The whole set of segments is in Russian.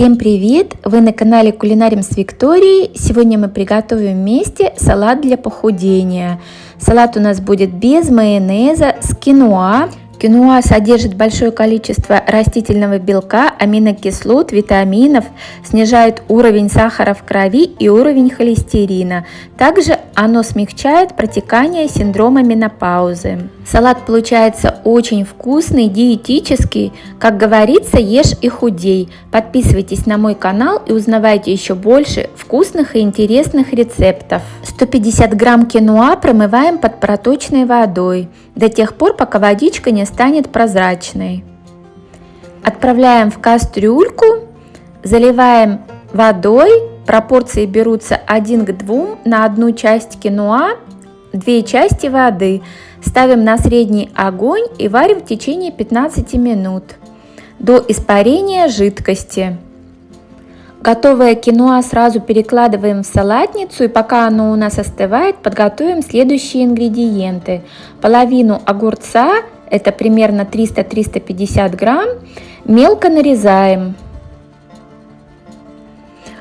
Всем привет! Вы на канале Кулинарим с Викторией. Сегодня мы приготовим вместе салат для похудения. Салат у нас будет без майонеза с киноа. Киноа содержит большое количество растительного белка, аминокислот, витаминов, снижает уровень сахара в крови и уровень холестерина. Также оно смягчает протекание синдрома менопаузы. Салат получается очень вкусный, диетический. Как говорится, ешь и худей. Подписывайтесь на мой канал и узнавайте еще больше вкусных и интересных рецептов. 150 грамм киноа промываем под проточной водой до тех пор, пока водичка не станет прозрачной. Отправляем в кастрюльку, заливаем водой, пропорции берутся 1 к 2 на одну часть киноа, 2 части воды. Ставим на средний огонь и варим в течение 15 минут до испарения жидкости. Готовое киноа сразу перекладываем в салатницу и пока оно у нас остывает, подготовим следующие ингредиенты. Половину огурца, это примерно 300-350 грамм, мелко нарезаем.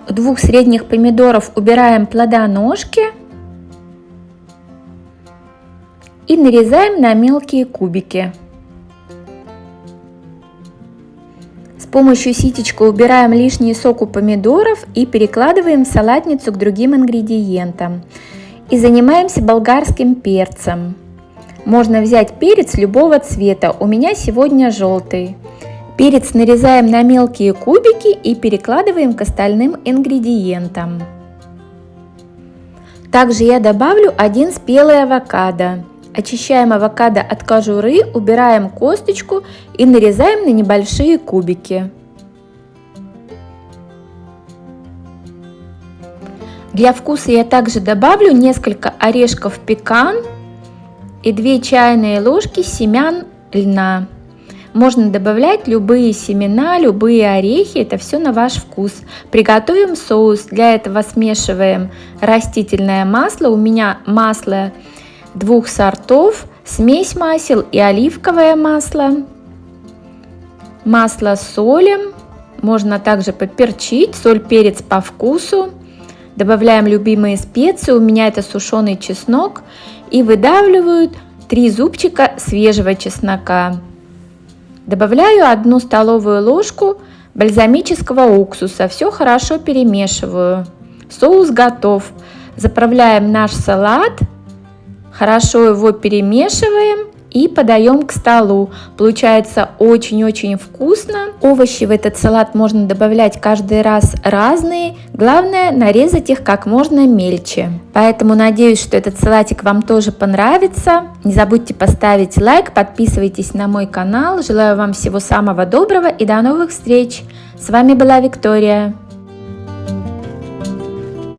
Двух средних помидоров убираем плодоножки и нарезаем на мелкие кубики. помощью ситечка убираем лишний сок у помидоров и перекладываем салатницу к другим ингредиентам. И занимаемся болгарским перцем. Можно взять перец любого цвета, у меня сегодня желтый. Перец нарезаем на мелкие кубики и перекладываем к остальным ингредиентам. Также я добавлю один спелый авокадо. Очищаем авокадо от кожуры, убираем косточку и нарезаем на небольшие кубики. Для вкуса я также добавлю несколько орешков пекан и 2 чайные ложки семян льна. Можно добавлять любые семена, любые орехи, это все на ваш вкус. Приготовим соус. Для этого смешиваем растительное масло. У меня масло двух сортов, смесь масел и оливковое масло. Масло солим, можно также поперчить, соль, перец по вкусу. Добавляем любимые специи, у меня это сушеный чеснок. И выдавливают 3 зубчика свежего чеснока. Добавляю 1 столовую ложку бальзамического уксуса. Все хорошо перемешиваю. Соус готов. Заправляем наш салат Хорошо его перемешиваем и подаем к столу. Получается очень-очень вкусно. Овощи в этот салат можно добавлять каждый раз разные. Главное нарезать их как можно мельче. Поэтому надеюсь, что этот салатик вам тоже понравится. Не забудьте поставить лайк, подписывайтесь на мой канал. Желаю вам всего самого доброго и до новых встреч. С вами была Виктория.